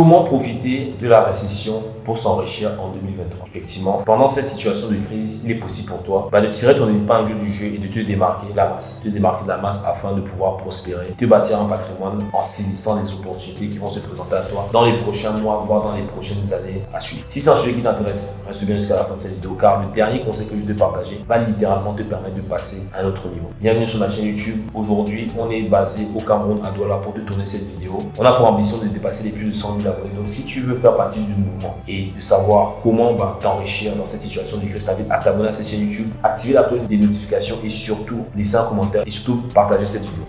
Comment profiter de la récession pour s'enrichir en 2023 Effectivement, pendant cette situation de crise, il est possible pour toi bah, de tirer ton épingle du jeu et de te démarquer de la masse. Te démarquer de la masse afin de pouvoir prospérer, te bâtir un patrimoine en saisissant les opportunités qui vont se présenter à toi dans les prochains mois, voire dans les prochaines années à suivre. Si c'est un sujet qui t'intéresse, reste bien jusqu'à la fin de cette vidéo car le dernier conseil que je vais te partager va littéralement te permettre de passer à un autre niveau. Bienvenue sur ma chaîne YouTube. Aujourd'hui, on est basé au Cameroun à Douala pour te tourner cette vidéo. On a pour ambition de dépasser les plus de 100 000 Donc, si tu veux faire partie du mouvement et de savoir comment bah, t'enrichir dans cette situation de crise, je t'invite à t'abonner à cette chaîne YouTube, activer la cloche des notifications et surtout laisser un commentaire et surtout partager cette vidéo.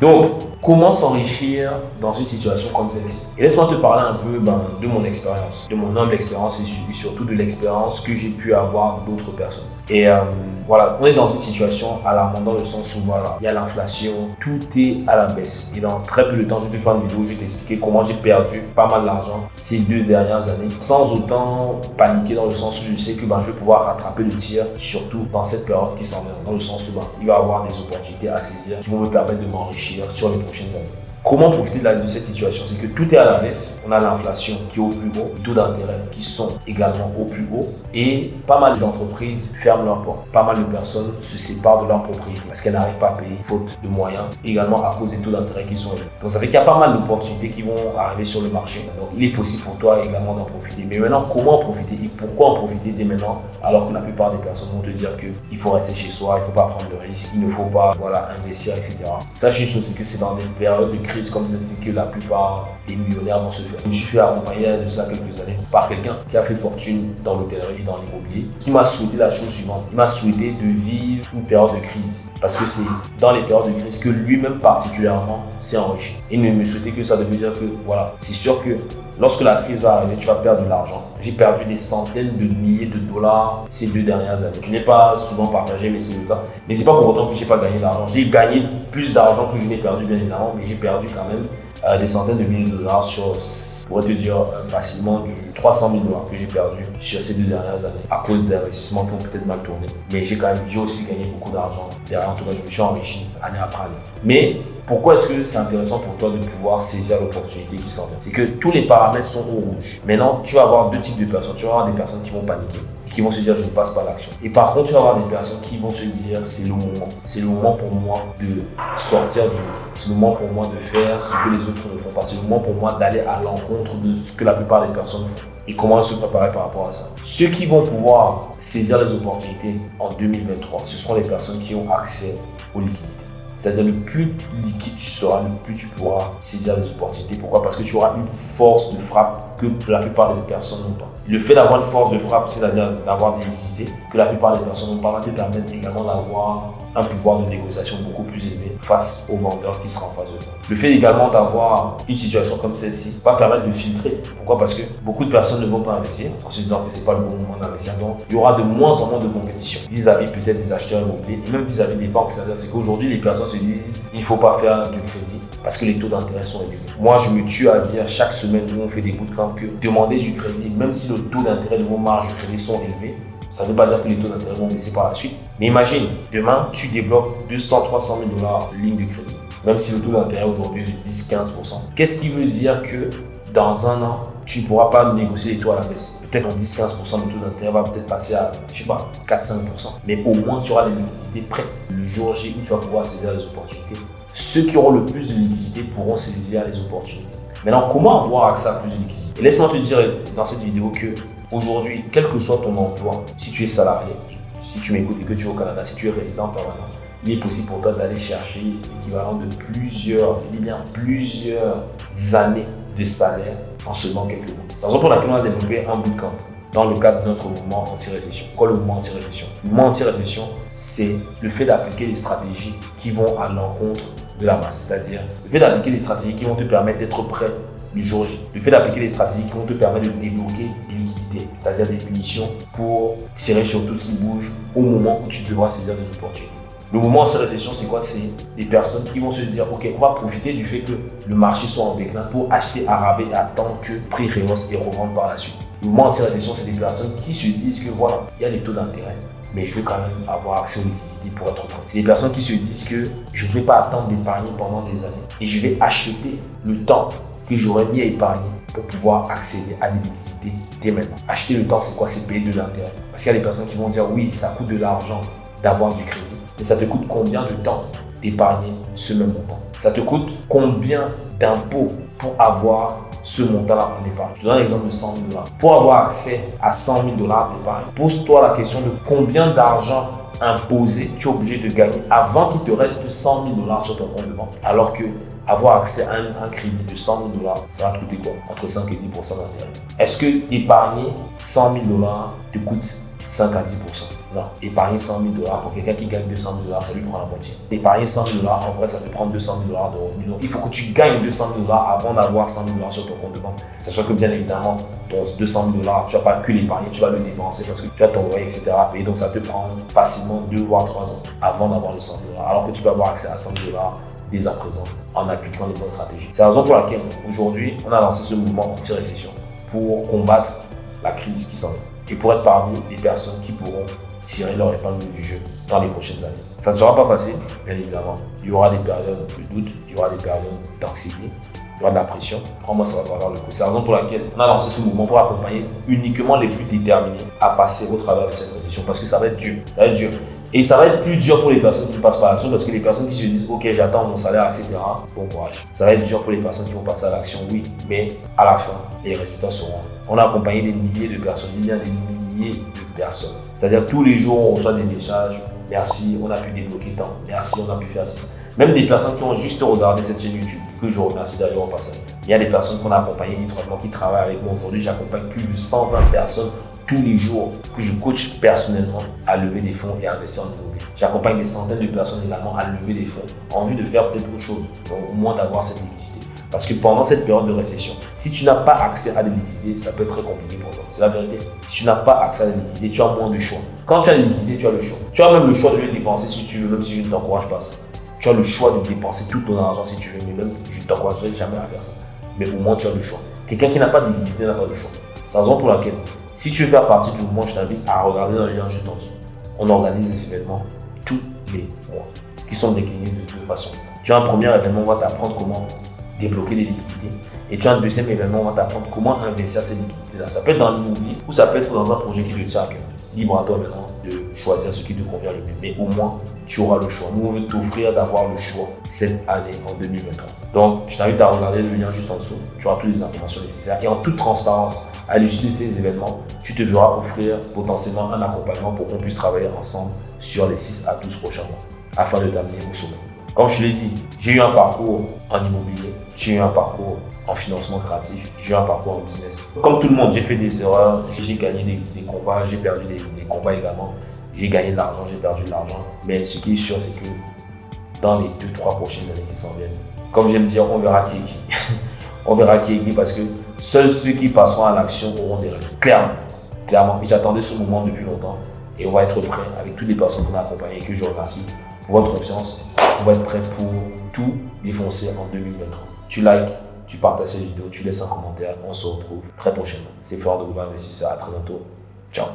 Donc, comment s'enrichir dans une situation comme celle-ci? Et laisse-moi te parler un peu ben, de mon expérience, de mon humble expérience et surtout de l'expérience que j'ai pu avoir d'autres personnes. Et euh, voilà, on est dans une situation alarmante dans le sens où voilà, il y a l'inflation, tout est à la baisse. Et dans très peu de temps, je vais te faire une vidéo où je vais t'expliquer comment j'ai perdu pas mal d'argent ces deux dernières années sans autant paniquer dans le sens où je sais que ben, je vais pouvoir rattraper le tir, surtout dans cette période qui s'en vient, dans le sens où ben, il va y avoir des opportunités à saisir qui vont me permettre de m'enrichir sur les prochaines années. Comment profiter de, cette situation? C'est que tout est à la baisse. On a l'inflation qui est au plus haut, les taux d'intérêt qui sont également au plus haut et pas mal d'entreprises ferment leurs portes. Pas mal de personnes se séparent de leur propriété parce qu'elles n'arrivent pas à payer faute de moyens, également à cause des taux d'intérêt qui sont élevés. Donc ça fait qu'il y a pas mal d'opportunités qui vont arriver sur le marché. Donc il est possible pour toi également d'en profiter. Mais maintenant, comment en profiter et pourquoi en profiter dès maintenant alors que la plupart des personnes vont te dire qu'il faut rester chez soi, il ne faut pas prendre de risques, il ne faut pas voilà, investir, etc. Sachez une chose, c'est que c'est dans des périodes de crise comme celle-ci que la plupart des millionnaires vont se faire. Je me suis fait accompagner de cela quelques années par quelqu'un qui a fait fortune dans l'hôtellerie et dans l'immobilier, qui m'a souhaité la chose suivante. Il m'a souhaité de vivre une période de crise parce que c'est dans les périodes de crise que lui-même particulièrement s'est enrichi. Il ne me souhaitait que ça de dire que voilà, c'est sûr que Lorsque la crise va arriver, tu vas perdre de l'argent. J'ai perdu des centaines de milliers de dollars ces deux dernières années. Je n'ai pas souvent partagé, mais c'est le cas. Mais c'est pas pour autant que je n'ai pas gagné d'argent. J'ai gagné plus d'argent que je n'ai perdu, bien évidemment, mais j'ai perdu quand même euh, des centaines de milliers de dollars sur, pourrais te dire euh, facilement, du 300 000 dollars que j'ai perdu sur ces deux dernières années à cause d'investissements qui ont peut-être mal tourné. Mais j'ai quand même, aussi gagné beaucoup d'argent. En tout cas, je me suis enrichi année après année. Mais pourquoi est-ce que c'est intéressant pour toi de pouvoir saisir l'opportunité qui s'en vient? C'est que tous les paramètres sont au rouge. Maintenant, tu vas avoir deux types de personnes. Tu vas avoir des personnes qui vont paniquer qui vont se dire je ne passe pas l'action. Et par contre, tu vas avoir des personnes qui vont se dire c'est le moment. C'est le moment pour moi de sortir du C'est le moment pour moi de faire ce que les autres ne font pas. C'est le moment pour moi d'aller à l'encontre de ce que la plupart des personnes font. Et comment se préparer par rapport à ça. Ceux qui vont pouvoir saisir les opportunités en 2023, ce seront les personnes qui ont accès aux liquidités. C'est-à-dire le plus liquide tu seras, le plus tu pourras saisir les opportunités. Pourquoi? Parce que tu auras une force de frappe que la plupart des personnes n'ont pas. Le fait d'avoir une force de frappe, c'est-à-dire d'avoir des liquidités que la plupart des personnes n'ont pas, va te permettre également d'avoir un pouvoir de négociation beaucoup plus élevé face au vendeur qui sera en face de toi. Le fait également d'avoir une situation comme celle-ci va permettre de filtrer. Pourquoi? Parce que beaucoup de personnes ne vont pas investir en se disant que ce n'est pas le bon moment d'investir. Donc, il y aura de moins en moins de compétition vis-à-vis peut-être des acheteurs immobiliers et même vis-à-vis des banques. C'est-à-dire qu'aujourd'hui, les personnes se disent il ne faut pas faire du crédit parce que les taux d'intérêt sont élevés. Moi, je me tue à dire chaque semaine où on fait des bootcamps que demander du crédit, même si le taux d'intérêt de vos marges de crédit sont élevés, ça ne veut pas dire que les taux d'intérêt vont baisser par la suite. Mais imagine, demain, tu débloques 200, 300 000 dollars ligne de crédit. Même si le taux d'intérêt aujourd'hui est de 10-15%. Qu'est-ce qui veut dire que dans un an, tu ne pourras pas négocier les taux à la baisse? Peut-être en 10-15%, le taux d'intérêt va peut-être passer à, je sais pas, 4-5%. Mais au moins, tu auras les liquidités prêtes. Le jour J où tu vas pouvoir saisir les opportunités. Ceux qui auront le plus de liquidités pourront saisir les opportunités. Maintenant, comment avoir accès à plus de liquidités? Laisse-moi te dire dans cette vidéo que aujourd'hui, quel que soit ton emploi, si tu es salarié, si tu m'écoutes et que tu es au Canada, si tu es résident permanent, il est possible pour toi d'aller chercher l'équivalent de plusieurs, bien plusieurs années de salaire en seulement quelques mois. C'est la raison pour laquelle on a développé un bootcamp dans le cadre de notre mouvement anti-récession. Quoi le mouvement anti-récession? Le mouvement anti-récession, c'est le fait d'appliquer des stratégies qui vont à l'encontre de la masse. C'est-à-dire le fait d'appliquer des stratégies qui vont te permettre d'être prêt le jour J. Le fait d'appliquer des stratégies qui vont te permettre de débloquer des liquidités, c'est-à-dire des punitions pour tirer sur tout ce qui bouge au moment où tu devras saisir des opportunités. Le moment de cette récession, c'est quoi? C'est des personnes qui vont se dire, OK, on va profiter du fait que le marché soit en déclin pour acheter à rabais et attendre que le prix rehausse et revendre par la suite. Le moment de cette récession, c'est des personnes qui se disent que voilà, il y a des taux d'intérêt, mais je veux quand même avoir accès aux liquidités liquidité pour être prêt. C'est des personnes qui se disent que je ne vais pas attendre d'épargner pendant des années et je vais acheter le temps que j'aurais mis à épargner pour pouvoir accéder à des liquidités dès maintenant. Acheter le temps, c'est quoi? C'est payer de l'intérêt. Parce qu'il y a des personnes qui vont dire oui, ça coûte de l'argent d'avoir du crédit. Mais ça te coûte combien de temps d'épargner ce même montant? Ça te coûte combien d'impôts pour avoir ce montant-là en épargne? Je donne l'exemple de 100 000 dollars. Pour avoir accès à 100 000 dollars d'épargne, pose-toi la question de combien d'argent imposé tu es obligé de gagner avant qu'il te reste 100 000 dollars sur ton compte de banque. Alors que avoir accès à un, crédit de 100 000 dollars, ça va te coûter quoi? Entre 5 et 10% d'intérêt. Est-ce que épargner 100 000 dollars te coûte 5 à 10 non, épargner 100 000 dollars pour quelqu'un qui gagne 200 000 dollars, ça lui prend la moitié. Épargner 100 000 dollars, en vrai, ça te prend 200 000 dollars de revenus. Donc, il faut que tu gagnes 200 000 dollars avant d'avoir 100 000 dollars sur ton compte de banque. Sachant que, bien évidemment, ton 200 000 dollars, tu vas pas que l'épargner, tu vas le dépenser parce que tu as ton etc. Et donc, ça te prend facilement 2 voire 3 ans avant d'avoir le 100 000 dollars. Alors que tu peux avoir accès à 100 000 dollars dès à présent en appliquant les bonnes stratégies. C'est la raison pour laquelle aujourd'hui, on a lancé ce mouvement anti-récession pour combattre la crise qui s'en vient et pour être parmi les personnes qui pourront tirer leur épingle du jeu dans les prochaines années. Ça ne sera pas facile, bien évidemment. Il y aura des périodes de doute, il y aura des périodes d'anxiété, il y aura de la pression. Crois-moi, ça va pas avoir le coup. C'est la raison pour laquelle on a lancé ce mouvement pour accompagner uniquement les plus déterminés à passer au travers de cette récession parce que ça va être dur. Ça va être dur. Et ça va être plus dur pour les personnes qui passent par l'action parce que les personnes qui se disent ok j'attends mon salaire etc. Bon courage. Ça va être dur pour les personnes qui vont passer à l'action oui mais à la fin les résultats seront. On a accompagné des milliers de personnes, il y a des milliers de personnes c'est-à-dire tous les jours, on reçoit des messages. Merci, on a pu débloquer tant. Merci, on a pu faire ça. Même des personnes qui ont juste regardé cette chaîne YouTube, que je remercie d'ailleurs en passant. Il y a des personnes qu'on a accompagnées étroitement qui travaillent avec moi aujourd'hui. J'accompagne plus de 120 personnes tous les jours que je coach personnellement à lever des fonds et à investir en immobilier. J'accompagne des centaines de personnes également à lever des fonds en vue de faire peut-être autre chose, au moins d'avoir cette liquidité. Parce que pendant cette période de récession, si tu n'as pas accès à des liquidités, ça peut être très compliqué pour toi. C'est la vérité. Si tu n'as pas accès à des liquidités, tu as moins de choix. Quand tu as des liquidités, tu as le choix. Tu as même le choix de les dépenser si tu veux, même si je ne t'encourage pas ça. Tu as le choix de dépenser tout ton argent si tu veux, mais même je ne t'encouragerai jamais à faire ça. Mais au moins, tu as le choix. Quelqu'un qui n'a pas de liquidité n'a pas de choix. C'est la raison pour laquelle, si tu veux faire partie du mouvement, je t'invite à regarder dans le lien juste en dessous. On organise des événements tous les mois qui sont déclinés de deux façons. Tu as un premier événement, on va t'apprendre comment débloquer des liquidités. Et tu as un deuxième événement, on va t'apprendre comment investir ces liquidités-là. Ça peut être dans l'immobilier ou ça peut être dans un projet qui te tient à cœur. Libre à toi maintenant de choisir ce qui te convient le mieux. Mais au moins, tu auras le choix. Nous, on veut t'offrir d'avoir le choix cette année, en 2023. Donc, je t'invite à regarder le lien juste en dessous. Tu auras toutes les informations nécessaires. Et en toute transparence, à l'issue de ces événements, tu te verras offrir potentiellement un accompagnement pour qu'on puisse travailler ensemble sur les 6 à 12 prochains mois afin de t'amener au sommet. Comme je l'ai dit, j'ai eu un parcours en immobilier, j'ai eu un parcours en financement créatif, j'ai eu un parcours en business. Comme tout le monde, j'ai fait des erreurs, j'ai gagné des, combats, j'ai perdu des, combats également. J'ai gagné de l'argent, j'ai perdu de l'argent. Mais ce qui est sûr, c'est que dans les 2-3 prochaines années qui s'en viennent, comme j'aime dire, on verra qui est qui. on verra qui est qui parce que seuls ceux qui passeront à l'action auront des résultats. Clairement. Clairement. Et j'attendais ce moment depuis longtemps. Et on va être prêt avec toutes les personnes qu'on a accompagnées et que je remercie pour votre confiance on va être prêt pour tout défoncer en 2023. Tu likes, tu partages cette vidéo, tu laisses un commentaire. On se retrouve très prochainement. C'est Florent de Gouba Investisseur. À très bientôt. Ciao.